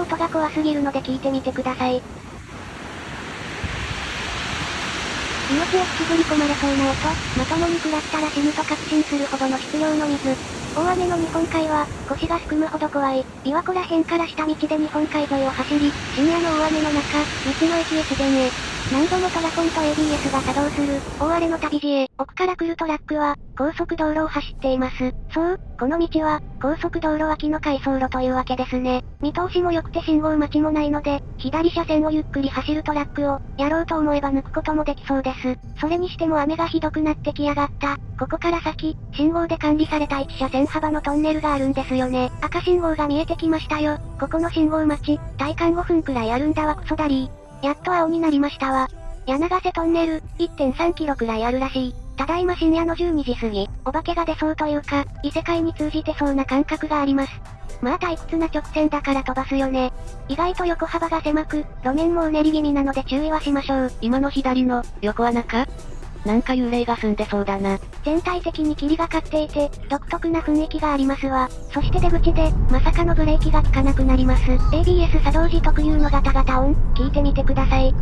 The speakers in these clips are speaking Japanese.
の音が怖すぎるので聞いてみてください。命を引きずり込まれそうな音、まともに食らったら死ぬと確信するほどの質量の水。大雨の日本海は、腰がすくむほど怖い。琵琶湖ら辺から下道で日本海沿いを走り、深夜の大雨の中、道の駅へ自然へ。何度もトラコンと ABS が作動する、大荒れの旅路へ、奥から来るトラックは、高速道路を走っています。そう、この道は、高速道路脇の回送路というわけですね。見通しも良くて信号待ちもないので、左車線をゆっくり走るトラックを、やろうと思えば抜くこともできそうです。それにしても雨がひどくなってきやがった。ここから先、信号で管理された1車線幅のトンネルがあるんですよね。赤信号が見えてきましたよ。ここの信号待ち、体感5分くらいあるんだわクソダリー。やっと青になりましたわ。柳瀬トンネル、1.3キロくらいあるらしい。ただいま深夜の12時過ぎ、お化けが出そうというか、異世界に通じてそうな感覚があります。まあ退屈な直線だから飛ばすよね。意外と横幅が狭く、路面もうねり気味なので注意はしましょう。今の左の、横穴か？なんか幽霊が住んでそうだな。全体的に霧がかっていて、独特な雰囲気がありますわ。そして出口で、まさかのブレーキが効かなくなります。ABS 作動時特有のガタガタ音、聞いてみてください。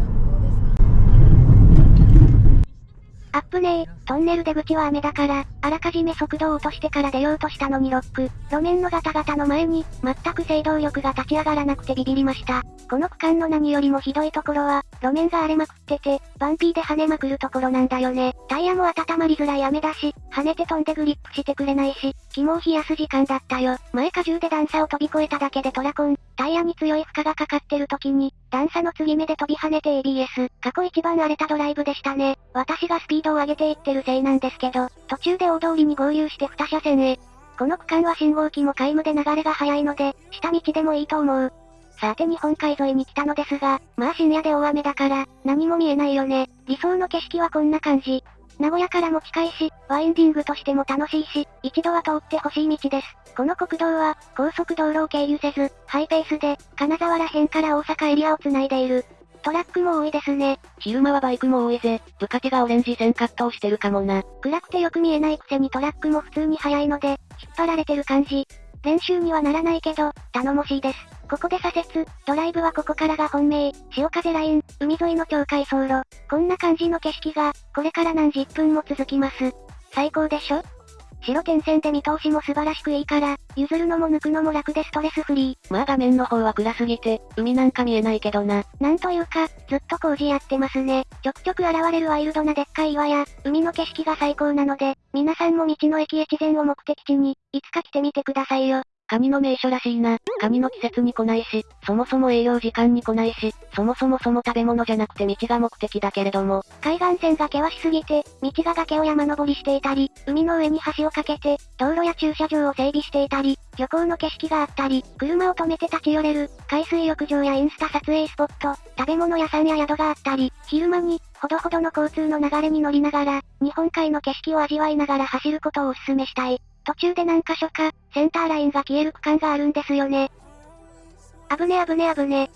アップねえ、トンネル出口は雨だから、あらかじめ速度を落としてから出ようとしたのにロック。路面のガタガタの前に、全く制動力が立ち上がらなくてビビりました。この区間の何よりもひどいところは、路面が荒れまくってて、バンピーで跳ねまくるところなんだよね。タイヤも温まりづらい雨だし、跳ねて飛んでグリップしてくれないし、肝を冷やす時間だったよ。前荷重で段差を飛び越えただけでトラコン、タイヤに強い負荷がかかってる時に、段差の継ぎ目で飛び跳ねて ABS。過去一番荒れたドライブでしたね。私がスピードを上げていってるせいなんですけど、途中で大通りに合流して2車線へ。この区間は信号機も皆無で流れが速いので、下道でもいいと思う。さて日本海沿いに来たのですが、まあ深夜で大雨だから、何も見えないよね。理想の景色はこんな感じ。名古屋からも近いし、ワインディングとしても楽しいし、一度は通ってほしい道です。この国道は、高速道路を経由せず、ハイペースで、金沢ら辺から大阪エリアを繋いでいる。トラックも多いですね。昼間はバイクも多いぜ。部下手がオレンジ線カットをしてるかもな。暗くてよく見えないくせにトラックも普通に速いので、引っ張られてる感じ。練習にはならないけど、頼もしいです。ここで左折、ドライブはここからが本命、潮風ライン、海沿いの境界走路。こんな感じの景色が、これから何十分も続きます。最高でしょ？白点線で見通しも素晴らしくいいから、譲るのも抜くのも楽でストレスフリー。まあ画面の方は暗すぎて、海なんか見えないけどな。なんというか、ずっと工事やってますね。ちょくちょく現れるワイルドなでっかい岩や、海の景色が最高なので、皆さんも道の駅越前を目的地に、いつか来てみてくださいよ。カニの名所らしいな。カニの季節に来ないし、そもそも営業時間に来ないし、そもそもそも食べ物じゃなくて道が目的だけれども。海岸線が険しすぎて、道が崖を山登りしていたり、海の上に橋を架けて、道路や駐車場を整備していたり、漁港の景色があったり、車を止めて立ち寄れる、海水浴場やインスタ撮影スポット、食べ物屋さんや宿があったり、昼間に、ほどほどの交通の流れに乗りながら、日本海の景色を味わいながら走ることをお勧めしたい。途中で何箇所か、センターラインが消える区間があるんですよね。危ね危ね危ね。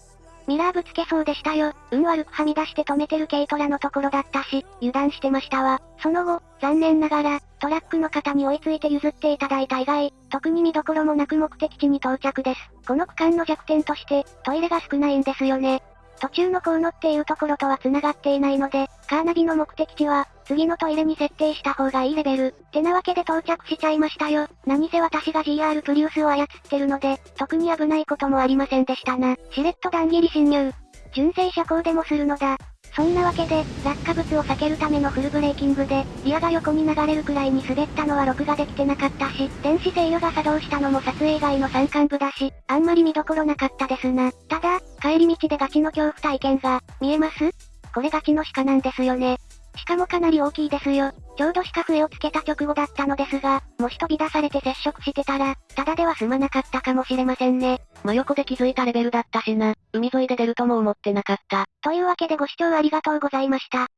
ミラーぶつけそうでしたよ。運悪くはみ出して止めてる軽トラのところだったし、油断してましたわ。その後、残念ながら、トラックの方に追いついて譲っていただいた以外、特に見どころもなく目的地に到着です。この区間の弱点として、トイレが少ないんですよね。途中のコウノっていうところとは繋がっていないので、カーナビの目的地は、次のトイレに設定した方がいいレベル。ってなわけで到着しちゃいましたよ。何せ私が GR プリウスを操ってるので、特に危ないこともありませんでしたな。しれっと段切り侵入。純正車高でもするのだ。そんなわけで、落下物を避けるためのフルブレーキングで、リアが横に流れるくらいに滑ったのは録画できてなかったし、電子制御が作動したのも撮影外の山間部だし、あんまり見どころなかったですな。ただ、帰り道でガチの恐怖体験が、見えます？これガチの鹿なんですよね。しかもかなり大きいですよ。ちょうど鹿笛をつけた直後だったのですが、もし飛び出されて接触してたら、ただでは済まなかったかもしれませんね。真横で気づいたレベルだったしな。海沿いで出るとも思ってなかった。というわけでご視聴ありがとうございました。